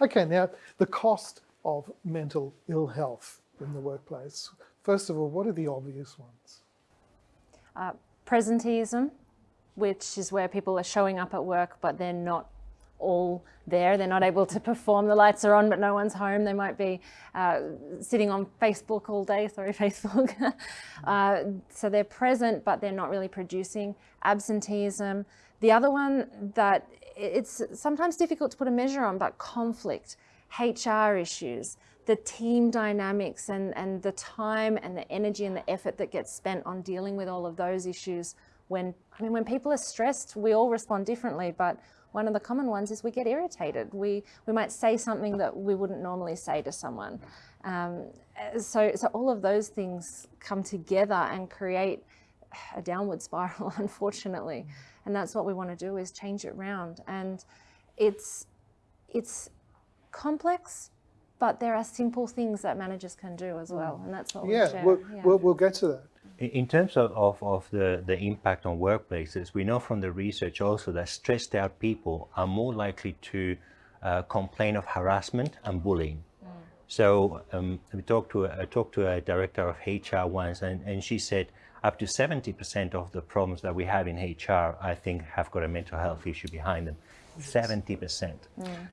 Okay, now the cost of mental ill health in the workplace. First of all, what are the obvious ones? Uh, presenteeism, which is where people are showing up at work, but they're not all there. They're not able to perform. The lights are on, but no one's home. They might be uh, sitting on Facebook all day. Sorry, Facebook. uh, so they're present, but they're not really producing. Absenteeism. The other one that it's sometimes difficult to put a measure on, but conflict, HR issues, the team dynamics and, and the time and the energy and the effort that gets spent on dealing with all of those issues when, I mean, when people are stressed, we all respond differently, but one of the common ones is we get irritated. We, we might say something that we wouldn't normally say to someone. Um, so, so all of those things come together and create a downward spiral, unfortunately. And that's what we want to do is change it round. And it's, it's complex, but there are simple things that managers can do as well. And that's what yeah, we share. We'll, yeah, we'll, we'll get to that. In terms of, of, of, the, the impact on workplaces, we know from the research also that stressed out people are more likely to uh, complain of harassment and bullying. So um, we talked to, a, I talked to a director of HR once and, and she said up to 70% of the problems that we have in HR, I think have got a mental health issue behind them. 70%. Mm.